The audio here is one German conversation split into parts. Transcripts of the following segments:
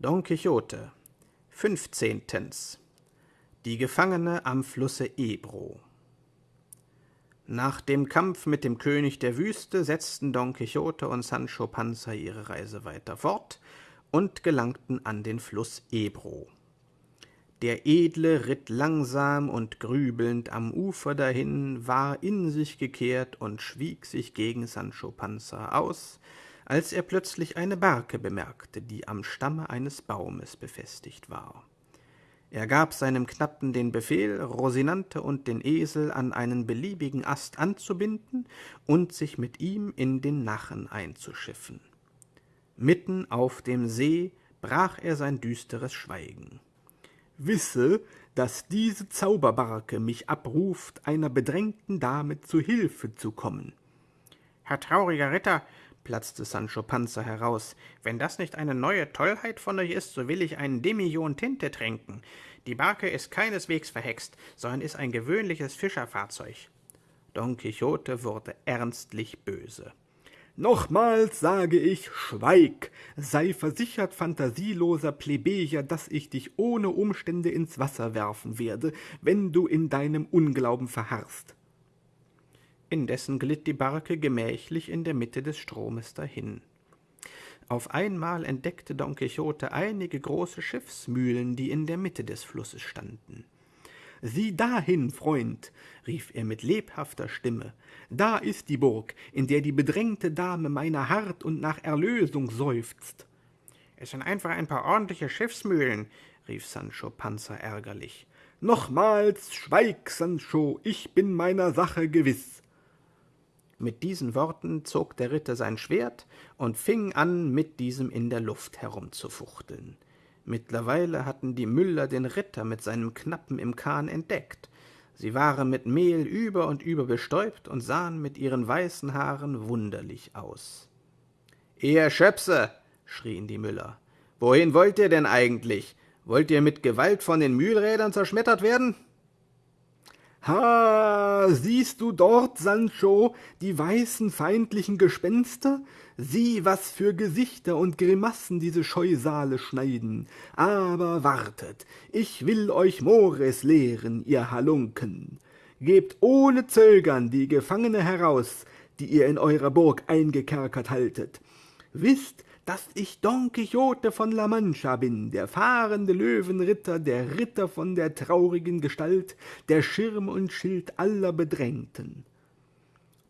Don Quixote Fünfzehntens Die Gefangene am Flusse Ebro Nach dem Kampf mit dem König der Wüste setzten Don Quixote und Sancho Panza ihre Reise weiter fort und gelangten an den Fluss Ebro. Der Edle ritt langsam und grübelnd am Ufer dahin, war in sich gekehrt und schwieg sich gegen Sancho Panza aus, als er plötzlich eine Barke bemerkte, die am Stamme eines Baumes befestigt war. Er gab seinem Knappen den Befehl, Rosinante und den Esel an einen beliebigen Ast anzubinden und sich mit ihm in den Nachen einzuschiffen. Mitten auf dem See brach er sein düsteres Schweigen. Wisse, dass diese Zauberbarke mich abruft, einer bedrängten Dame zu Hilfe zu kommen. Herr trauriger Ritter, platzte Sancho Panza heraus. Wenn das nicht eine neue Tollheit von euch ist, so will ich einen Demijon Tinte trinken. Die Barke ist keineswegs verhext, sondern ist ein gewöhnliches Fischerfahrzeug. Don Quixote wurde ernstlich böse. Nochmals sage ich, schweig, sei versichert, fantasieloser Plebejer, dass ich dich ohne Umstände ins Wasser werfen werde, wenn du in deinem Unglauben verharrst. Indessen glitt die Barke gemächlich in der Mitte des Stromes dahin. Auf einmal entdeckte Don Quixote einige große Schiffsmühlen, die in der Mitte des Flusses standen. Sieh dahin, Freund, rief er mit lebhafter Stimme, da ist die Burg, in der die bedrängte Dame meiner hart und nach Erlösung seufzt. Es sind einfach ein paar ordentliche Schiffsmühlen, rief Sancho Panza ärgerlich. Nochmals schweig, Sancho, ich bin meiner Sache gewiss. Mit diesen Worten zog der Ritter sein Schwert und fing an, mit diesem in der Luft herumzufuchteln. Mittlerweile hatten die Müller den Ritter mit seinem Knappen im Kahn entdeckt. Sie waren mit Mehl über und über bestäubt und sahen mit ihren weißen Haaren wunderlich aus. Ihr Schöpse, schrien die Müller, wohin wollt ihr denn eigentlich? Wollt ihr mit Gewalt von den Mühlrädern zerschmettert werden? Ha, siehst du dort, Sancho, die weißen feindlichen Gespenster? Sieh, was für Gesichter und Grimassen diese Scheusale schneiden. Aber wartet, ich will euch Mores lehren, ihr Halunken. Gebt ohne Zögern die Gefangene heraus, die ihr in eurer Burg eingekerkert haltet. Wisst, dass ich Don Quixote von La Mancha bin, der fahrende Löwenritter, der Ritter von der traurigen Gestalt, der Schirm und Schild aller Bedrängten.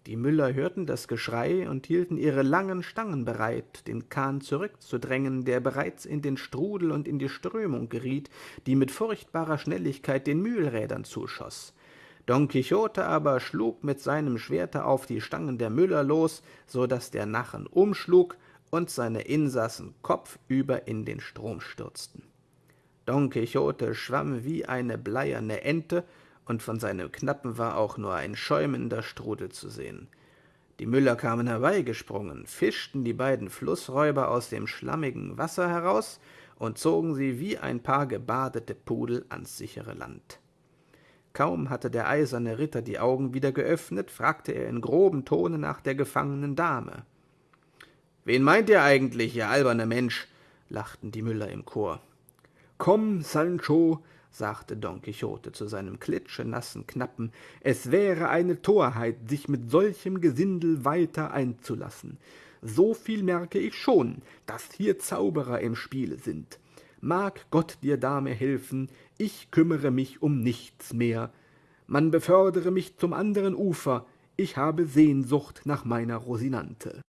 Die Müller hörten das Geschrei und hielten ihre langen Stangen bereit, den Kahn zurückzudrängen, der bereits in den Strudel und in die Strömung geriet, die mit furchtbarer Schnelligkeit den Mühlrädern zuschoss. Don Quixote aber schlug mit seinem Schwerte auf die Stangen der Müller los, so dass der Nachen umschlug und seine Insassen kopfüber in den Strom stürzten. Don Quixote schwamm wie eine bleierne Ente, und von seinem Knappen war auch nur ein schäumender Strudel zu sehen. Die Müller kamen herbeigesprungen, fischten die beiden Flussräuber aus dem schlammigen Wasser heraus und zogen sie wie ein paar gebadete Pudel ans sichere Land. Kaum hatte der eiserne Ritter die Augen wieder geöffnet, fragte er in grobem Tone nach der gefangenen Dame. Wen meint ihr eigentlich, ihr alberner Mensch? lachten die Müller im Chor. Komm, Sancho, sagte Don Quixote zu seinem klitschenassen Knappen, es wäre eine Torheit, sich mit solchem Gesindel weiter einzulassen. So viel merke ich schon, dass hier Zauberer im Spiele sind. Mag Gott dir, Dame, helfen, ich kümmere mich um nichts mehr. Man befördere mich zum anderen Ufer, ich habe Sehnsucht nach meiner Rosinante.